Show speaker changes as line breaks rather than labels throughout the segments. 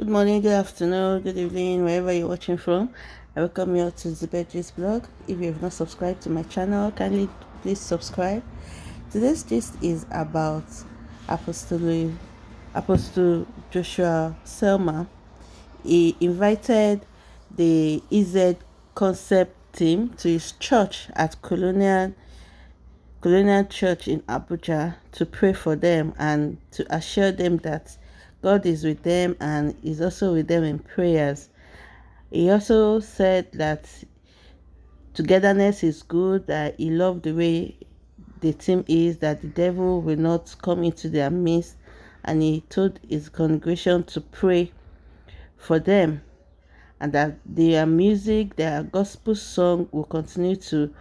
Good morning, good afternoon, good evening, wherever you're watching from. I welcome you all to Zibet blog. If you have not subscribed to my channel, kindly please subscribe. Today's gist is about Apostle, Apostle Joshua Selman. He invited the EZ concept team to his church at Koinonia Koinonia Church in Abuja to pray for them and to assure them that God is with them and is also with them in prayers. He also said that togetherness is good, that he loved the way the team is, that the devil will not come into their midst, and he told his congregation to pray for them and that their music, their gospel song will continue to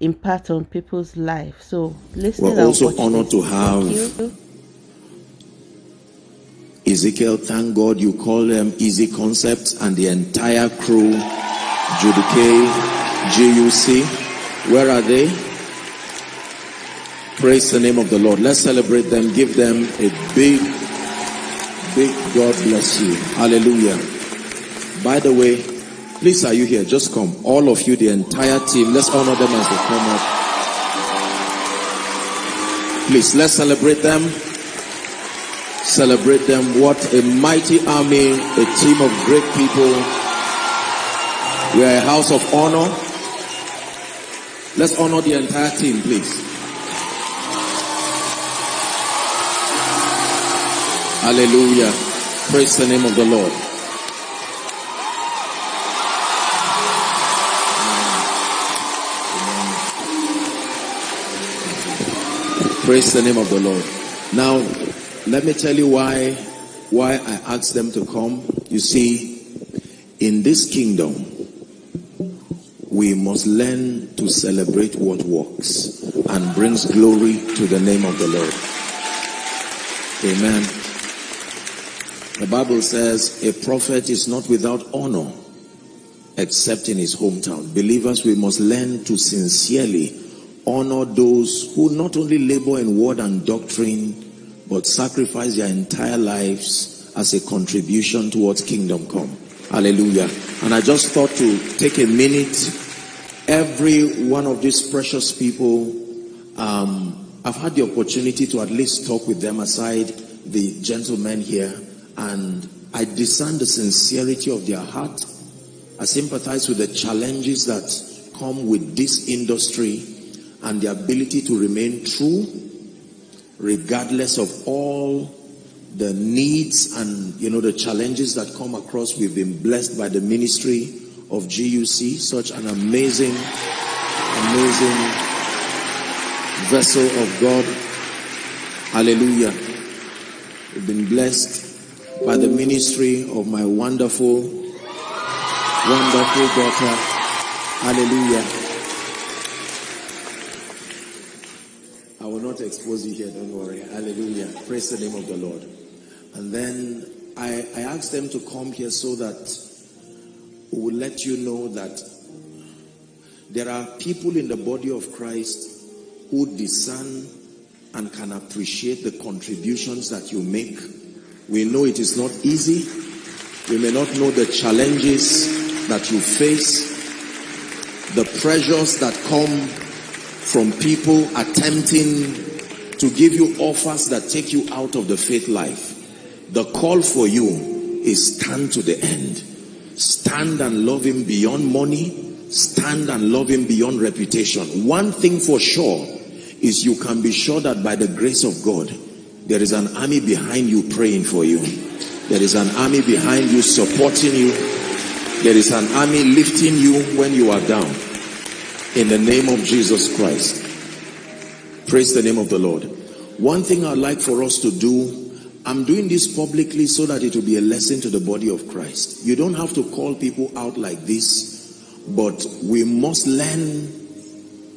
impact on people's life. So listen.
We're also honored to have Ezekiel. Thank God you call them Easy Concepts and the entire crew, Judy GUC. Where are they? Praise the name of the Lord. Let's celebrate them. Give them a big, big God bless you. Hallelujah. By the way, Please, are you here? Just come. All of you, the entire team. Let's honor them as they come up. Please, let's celebrate them. Celebrate them. What a mighty army, a team of great people. We are a house of honor. Let's honor the entire team, please. Hallelujah. Praise the name of the Lord. Praise the name of the Lord. Now, let me tell you why why I asked them to come. You see, in this kingdom, we must learn to celebrate what works and brings glory to the name of the Lord. Amen. The Bible says a prophet is not without honor except in his hometown. Believers, we must learn to sincerely honor those who not only labor in word and doctrine, but sacrifice their entire lives as a contribution towards kingdom come. Hallelujah. And I just thought to take a minute. Every one of these precious people, um, I've had the opportunity to at least talk with them aside the gentlemen here, and I discern the sincerity of their heart. I sympathize with the challenges that come with this industry and the ability to remain true regardless of all the needs and you know the challenges that come across we've been blessed by the ministry of GUC such an amazing amazing vessel of God. Hallelujah. We've been blessed by the ministry of my wonderful wonderful daughter. Hallelujah not expose you here, don't worry. Hallelujah. Praise the name of the Lord. And then I, I asked them to come here so that we will let you know that there are people in the body of Christ who discern and can appreciate the contributions that you make. We know it is not easy. We may not know the challenges that you face, the pressures that come from people attempting to give you offers that take you out of the faith life. The call for you is stand to the end. Stand and love him beyond money. Stand and love him beyond reputation. One thing for sure is you can be sure that by the grace of God, there is an army behind you praying for you. There is an army behind you supporting you. There is an army lifting you when you are down in the name of Jesus Christ. Praise the name of the Lord. One thing I'd like for us to do, I'm doing this publicly so that it will be a lesson to the body of Christ. You don't have to call people out like this, but we must learn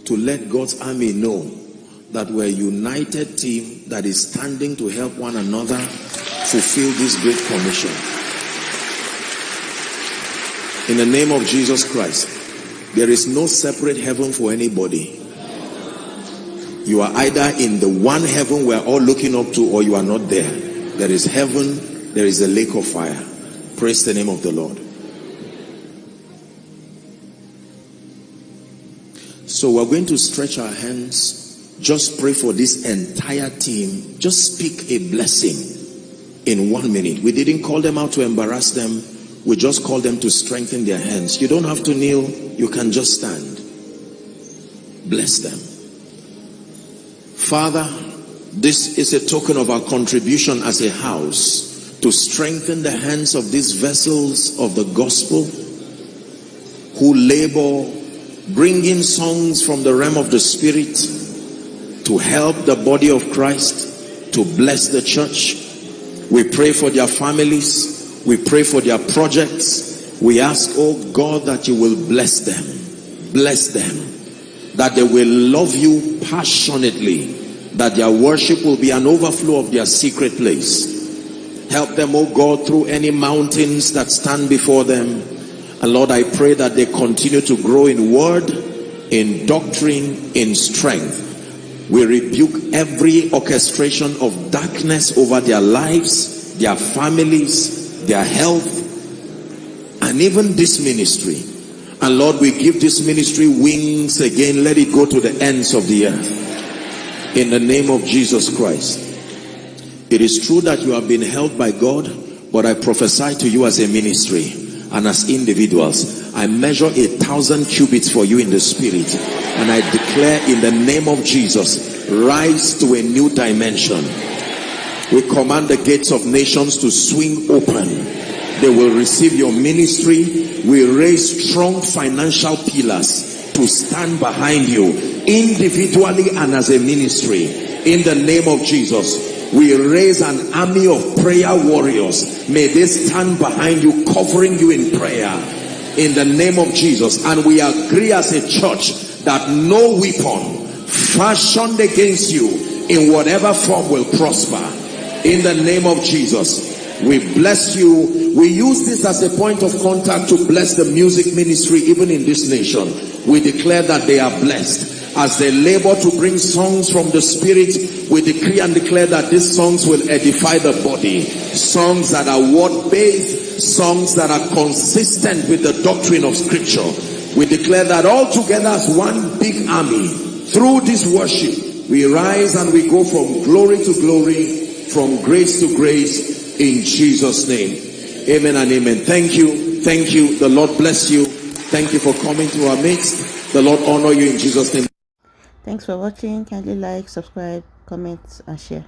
to let God's army know that we're a united team that is standing to help one another fulfill this great commission. In the name of Jesus Christ. There is no separate heaven for anybody. You are either in the one heaven we're all looking up to or you are not there. There is heaven, there is a lake of fire. Praise the name of the Lord. So we're going to stretch our hands. Just pray for this entire team. Just speak a blessing in one minute. We didn't call them out to embarrass them. We just called them to strengthen their hands. You don't have to kneel. You can just stand. Bless them. Father, this is a token of our contribution as a house to strengthen the hands of these vessels of the gospel who labor bringing songs from the realm of the spirit to help the body of Christ to bless the church we pray for their families. We pray for their projects. We ask, oh God, that you will bless them. Bless them. That they will love you passionately. That their worship will be an overflow of their secret place. Help them, oh God, through any mountains that stand before them. And Lord, I pray that they continue to grow in word, in doctrine, in strength we rebuke every orchestration of darkness over their lives, their families, their health, and even this ministry. And Lord, we give this ministry wings again. Let it go to the ends of the earth. In the name of Jesus Christ. It is true that you have been held by God, but I prophesy to you as a ministry and as individuals. I measure a thousand cubits for you in the spirit and I declare in the name of Jesus, rise to a new dimension. We command the gates of nations to swing open. They will receive your ministry. We raise strong financial pillars to stand behind you individually and as a ministry. In the name of Jesus, we raise an army of prayer warriors. May they stand behind you, covering you in prayer. In the name of Jesus. And we agree as a church that no weapon fashioned against you in whatever form will prosper. In the name of Jesus, we bless you. We use this as a point of contact to bless the music ministry even in this nation. We declare that they are blessed. As they labor to bring songs from the spirit, we decree and declare that these songs will edify the body. Songs that are word-based, songs that are consistent with the doctrine of scripture we declare that all together as one big army, through this worship, we rise and we go from glory to glory, from grace to grace, in Jesus' name. Amen and amen. Thank you. Thank you. The Lord bless you. Thank you for coming to our midst. The Lord honor you in Jesus' name.
Thanks for watching. Kindly like, subscribe, comment, and share.